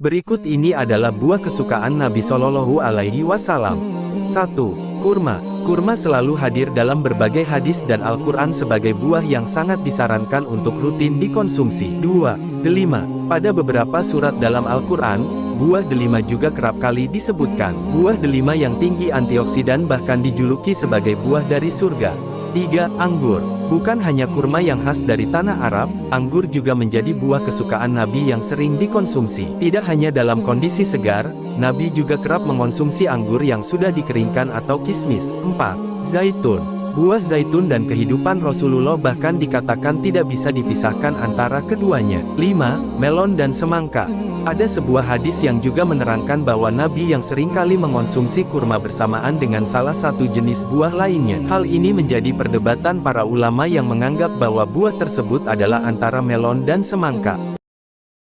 Berikut ini adalah buah kesukaan Nabi Shallallahu Alaihi Wasallam. 1. Kurma. Kurma selalu hadir dalam berbagai hadis dan Al-Quran sebagai buah yang sangat disarankan untuk rutin dikonsumsi. 2. Delima. Pada beberapa surat dalam Al-Quran, buah delima juga kerap kali disebutkan. Buah delima yang tinggi antioksidan bahkan dijuluki sebagai buah dari surga. 3. Anggur. Bukan hanya kurma yang khas dari tanah Arab, anggur juga menjadi buah kesukaan Nabi yang sering dikonsumsi. Tidak hanya dalam kondisi segar, Nabi juga kerap mengonsumsi anggur yang sudah dikeringkan atau kismis. 4. Zaitun. Buah zaitun dan kehidupan Rasulullah bahkan dikatakan tidak bisa dipisahkan antara keduanya. 5. Melon dan semangka. Ada sebuah hadis yang juga menerangkan bahwa Nabi yang sering kali mengonsumsi kurma bersamaan dengan salah satu jenis buah lainnya. Hal ini menjadi perdebatan para ulama yang menganggap bahwa buah tersebut adalah antara melon dan semangka.